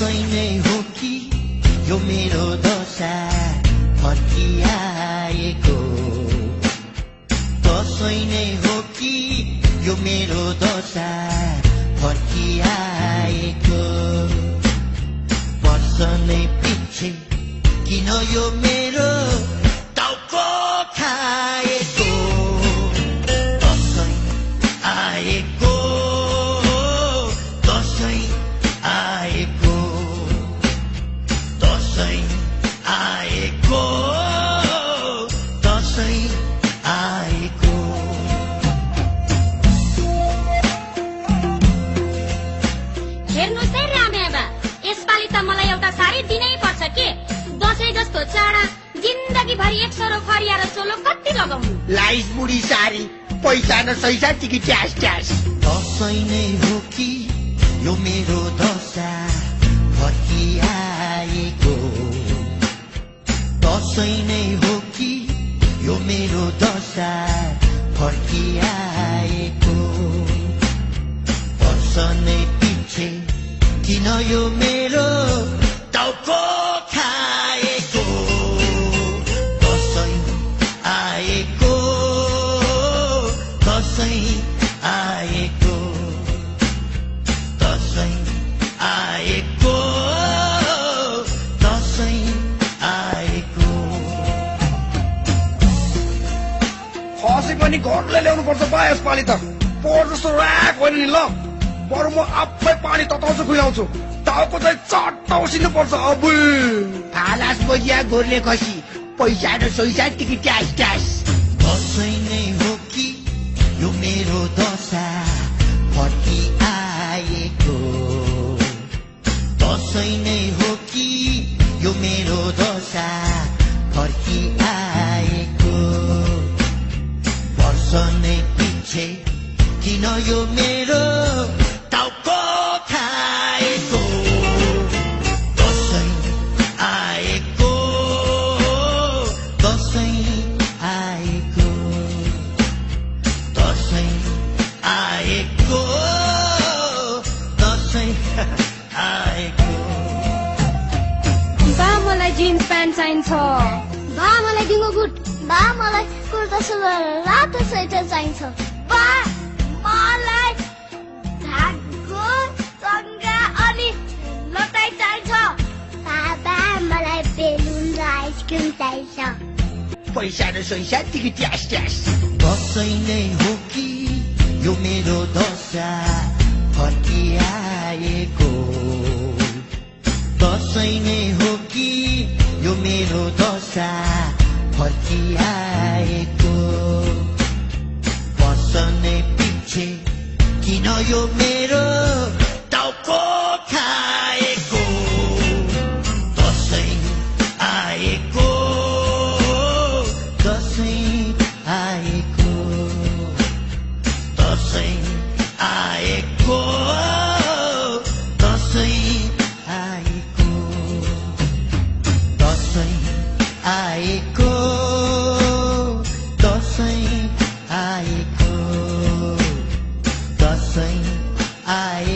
दसैँ नै हो कि यो मेरो दशा फर्किआएको दसैँ नै हो कि यो मेरो दशा फर्किआएको वर्ष नै पछि किन यो लाइस बुढी सारी पैसा न सैसा टिकी ट्यास ट्यास। दसैँ नै हो कि यो मेरो दशा? फर्किआएको। दसैँ नै हो कि यो मेरो दशा? फर्किआएको। वर्ष नै पछि किन यो पनि घरले ल्याउनु पर्छ बा यसपालि त। पोहोर जस्तो ऱ्याक होइन नि ल। बरु म आफै पानी तताउँछु खुवाउँछु। टाउको चाहिँ चट्ट उसिनु पर्छ अब। फालास बजिया गोर्ले खसी। पैसा न सैसा टिकी ट्यास ट्यास। पछि किन यो मेरो टाउको खाएको दसैँ आएको दसैँ आएको दसैँ आएको दसैँ आएको बा मलाई जिन्स प्यान्ट चाहिन्छ बा मलाई दिङ्गो गुट बा मलाई कुर्ता सुरुवाल रातो स्वेटर चाहिन्छ मलाई धागो सङ्गा अनि चाहिन्छ। बाबा मलाई बेलुन र आइसक्रिम चाहिन्छ। पैसा न सैसा टिकी ट्यास ट्यास दसैँ नै हो कि यो मेरो दशा? फर्किआएको। दसैँ नै हो कि यो मेरो दशा? फर्किआएको। किन यो मेरो टाउको खाएको दसैँ आएको दसैँ आएको दसैँ आएको दसैँ आएको दसैँ आएको I